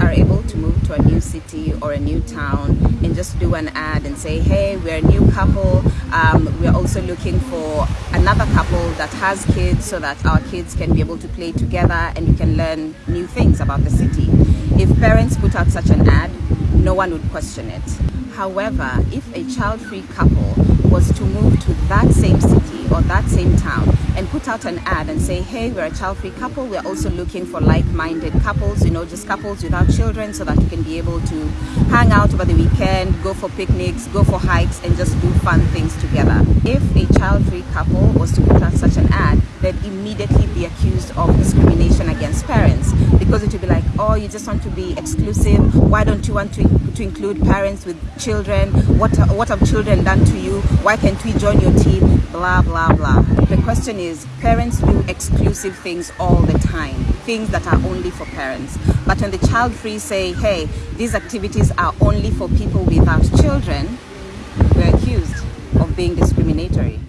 are able to move to a new city or a new town and just do an ad and say, hey, we're a new couple. Um, we're also looking for another couple that has kids so that our kids can be able to play together and you can learn new things about the city. If parents put out such an ad, no one would question it. However, if a child-free couple was to move to that same city or that same town and put out an ad and say, hey, we're a child-free couple, we're also looking for like-minded couples, you know, just couples without children so that you can be able to hang out over the weekend, go for picnics, go for hikes and just do fun things together. If a child-free couple was to put out such an ad, they'd immediately be accused of discrimination against parents because it would be like, oh, you just want to be exclusive. Why don't you want to, to include parents with children? What, what have children done to you? Why can't we join your team? Blah, blah, blah. The question is, parents do exclusive things all the time, things that are only for parents. But when the child free say, hey, these activities are only for people without children, we're accused of being discriminatory.